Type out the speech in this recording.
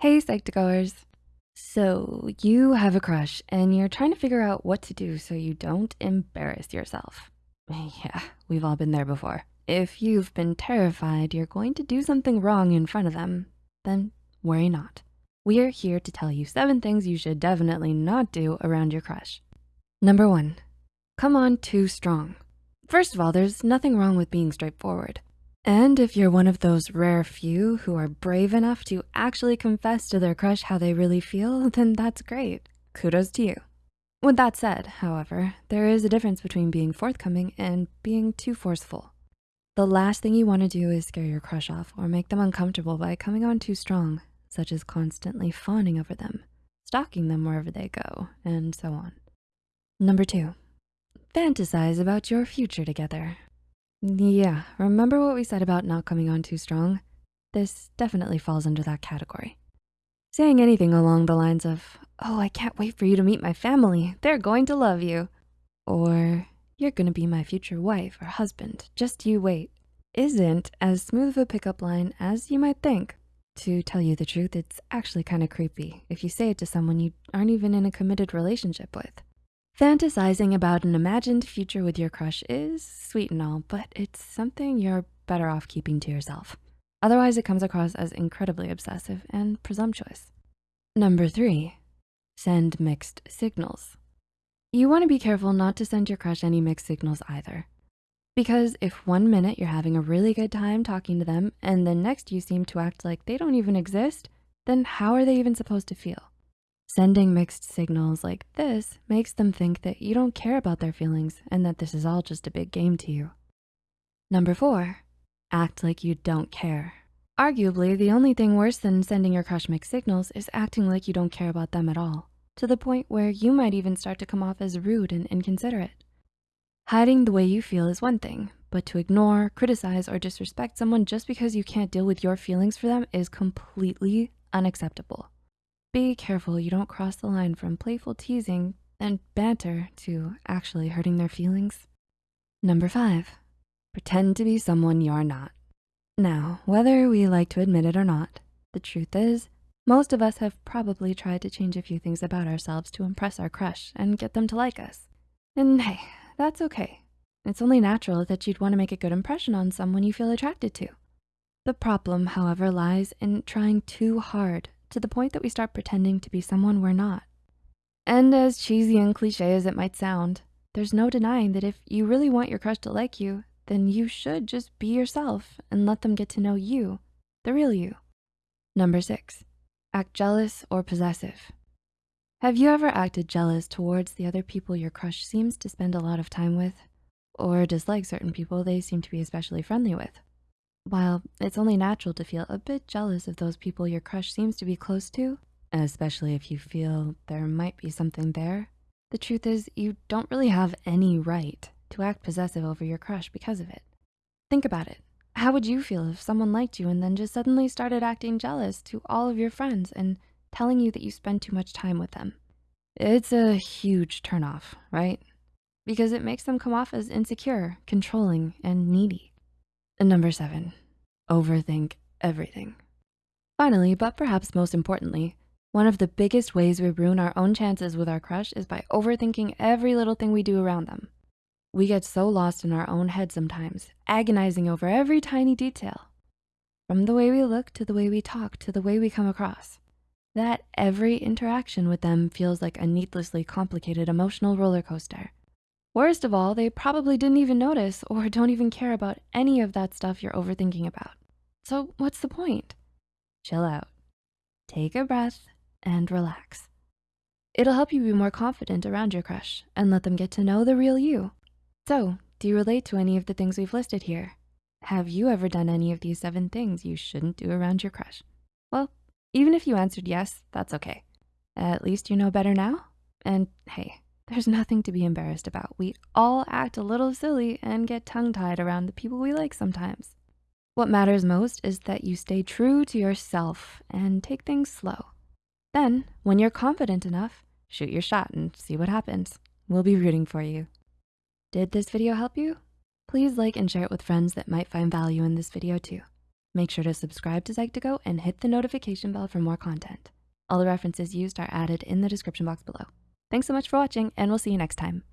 Hey Psych2Goers. So you have a crush and you're trying to figure out what to do so you don't embarrass yourself. Yeah, we've all been there before. If you've been terrified you're going to do something wrong in front of them, then worry not. We're here to tell you seven things you should definitely not do around your crush. Number one, come on too strong. First of all, there's nothing wrong with being straightforward. And if you're one of those rare few who are brave enough to actually confess to their crush how they really feel, then that's great. Kudos to you. With that said, however, there is a difference between being forthcoming and being too forceful. The last thing you wanna do is scare your crush off or make them uncomfortable by coming on too strong, such as constantly fawning over them, stalking them wherever they go, and so on. Number two, fantasize about your future together. Yeah, remember what we said about not coming on too strong? This definitely falls under that category. Saying anything along the lines of, oh, I can't wait for you to meet my family. They're going to love you. Or you're gonna be my future wife or husband, just you wait. Isn't as smooth of a pickup line as you might think. To tell you the truth, it's actually kind of creepy if you say it to someone you aren't even in a committed relationship with. Fantasizing about an imagined future with your crush is sweet and all, but it's something you're better off keeping to yourself. Otherwise, it comes across as incredibly obsessive and presumptuous. Number three, send mixed signals. You wanna be careful not to send your crush any mixed signals either. Because if one minute you're having a really good time talking to them and the next you seem to act like they don't even exist, then how are they even supposed to feel? Sending mixed signals like this makes them think that you don't care about their feelings and that this is all just a big game to you. Number four, act like you don't care. Arguably, the only thing worse than sending your crush mixed signals is acting like you don't care about them at all, to the point where you might even start to come off as rude and inconsiderate. Hiding the way you feel is one thing, but to ignore, criticize, or disrespect someone just because you can't deal with your feelings for them is completely unacceptable. Be careful you don't cross the line from playful teasing and banter to actually hurting their feelings. Number five, pretend to be someone you're not. Now, whether we like to admit it or not, the truth is, most of us have probably tried to change a few things about ourselves to impress our crush and get them to like us. And hey, that's okay. It's only natural that you'd wanna make a good impression on someone you feel attracted to. The problem, however, lies in trying too hard to the point that we start pretending to be someone we're not. And as cheesy and cliche as it might sound, there's no denying that if you really want your crush to like you, then you should just be yourself and let them get to know you, the real you. Number six, act jealous or possessive. Have you ever acted jealous towards the other people your crush seems to spend a lot of time with? Or dislike certain people they seem to be especially friendly with? While it's only natural to feel a bit jealous of those people your crush seems to be close to, especially if you feel there might be something there, the truth is you don't really have any right to act possessive over your crush because of it. Think about it. How would you feel if someone liked you and then just suddenly started acting jealous to all of your friends and telling you that you spend too much time with them? It's a huge turnoff, right? Because it makes them come off as insecure, controlling, and needy. And number seven, overthink everything. Finally, but perhaps most importantly, one of the biggest ways we ruin our own chances with our crush is by overthinking every little thing we do around them. We get so lost in our own head sometimes, agonizing over every tiny detail. From the way we look to the way we talk to the way we come across. That every interaction with them feels like a needlessly complicated emotional roller coaster Worst of all, they probably didn't even notice or don't even care about any of that stuff you're overthinking about. So what's the point? Chill out, take a breath and relax. It'll help you be more confident around your crush and let them get to know the real you. So do you relate to any of the things we've listed here? Have you ever done any of these seven things you shouldn't do around your crush? Well, even if you answered yes, that's okay. At least you know better now. And hey, there's nothing to be embarrassed about. We all act a little silly and get tongue tied around the people we like sometimes. What matters most is that you stay true to yourself and take things slow. Then when you're confident enough, shoot your shot and see what happens. We'll be rooting for you. Did this video help you? Please like and share it with friends that might find value in this video too. Make sure to subscribe to Psych2Go and hit the notification bell for more content. All the references used are added in the description box below. Thanks so much for watching, and we'll see you next time.